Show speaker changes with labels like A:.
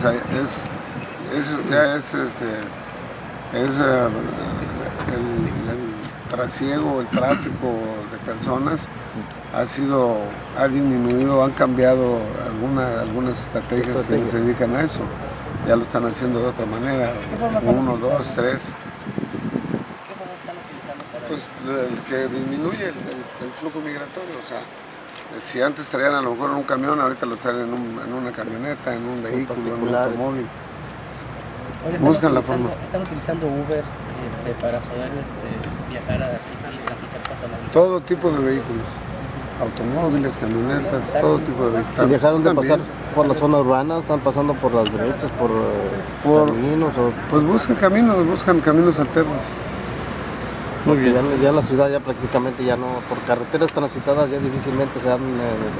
A: sea, es, es, ya es, este, es eh, el, el trasiego, el tráfico de personas ha sido, ha disminuido, han cambiado alguna- algunas estrategias que se dedican a eso. Ya lo están haciendo de otra manera, uno, dos, tres.
B: ¿Qué formas están utilizando para
A: Pues el que disminuye el, el- el flujo migratorio, o sea, si antes traían a lo mejor en un camión, ahorita lo traen en, un- en una camioneta, en un vehículo, en un automóvil.
B: Oye,
A: buscan la forma.
B: Están utilizando Uber este, para poder este, viajar a toda la
A: Todo tipo de vehículos, automóviles, camionetas, todo tipo de vehículos.
C: Y dejaron de
A: También.
C: pasar por la zona urbana, están pasando por las brechas, por, eh,
A: Por-
C: caminos, o,
A: Pues buscan caminos, buscan caminos alternos.
C: Porque ya, ya la ciudad ya prácticamente ya no, por carreteras transitadas ya difícilmente se dan eh,